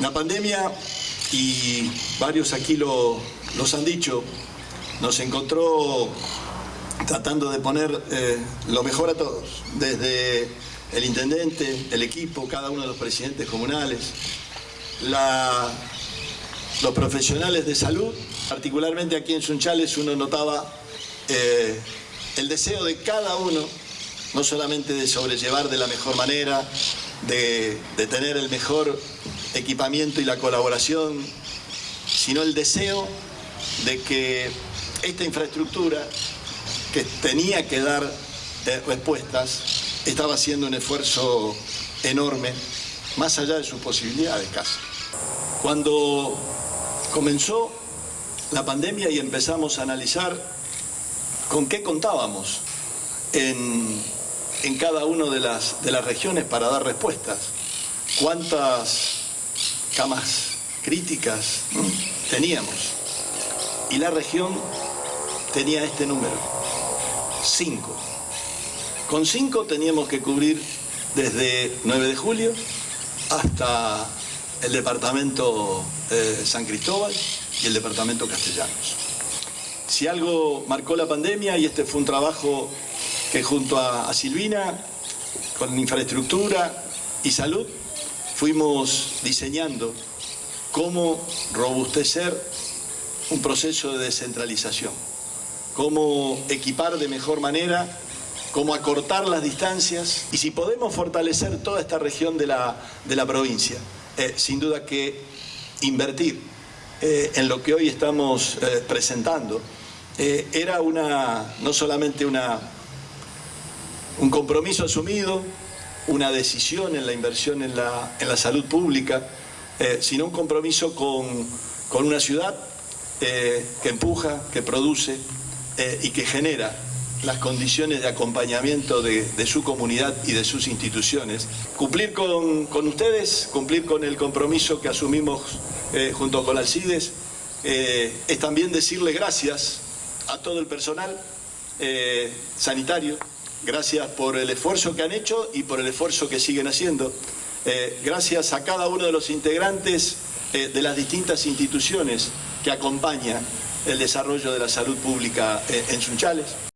La pandemia, y varios aquí lo, los han dicho, nos encontró tratando de poner eh, lo mejor a todos, desde el intendente, el equipo, cada uno de los presidentes comunales, los profesionales de salud, particularmente aquí en Sunchales uno notaba eh, el deseo de cada uno, no solamente de sobrellevar de la mejor manera, de, tener el mejor equipamiento y la colaboración, sino el deseo de que esta infraestructura que tenía que dar eh, respuestas estaba haciendo un esfuerzo enorme, más allá de sus posibilidades casi. Cuando comenzó la pandemia y empezamos a analizar con qué contábamos en, en cada una de las, de las regiones para dar respuestas, cuántas camas críticas teníamos. Y la región tenía este número, cinco. Con cinco teníamos que cubrir desde 9 de julio hasta el departamento eh, San Cristóbal y el departamento Castellanos. Si algo marcó la pandemia, y este fue un trabajo que junto a, Silvina, con infraestructura y salud, fuimos diseñando cómo robustecer un proceso de descentralización, cómo equipar de mejor manera, cómo acortar las distancias y si podemos fortalecer toda esta región de la, de la provincia. Eh, sin duda que invertir eh, en lo que hoy estamos eh, presentando era una, no solamente una, un compromiso asumido, una decisión en la inversión en la, en la salud pública, eh, sino un compromiso con, con una ciudad eh, que empuja, que produce eh, y que genera las condiciones de acompañamiento de, su comunidad y de sus instituciones. Cumplir con, con ustedes, cumplir con el compromiso que asumimos junto con Alcides, es también decirle gracias a todo el personal sanitario, gracias por el esfuerzo que han hecho y por el esfuerzo que siguen haciendo. Eh, gracias a cada uno de los integrantes eh, de las distintas instituciones que acompañan el desarrollo de la salud pública eh, en Sunchales.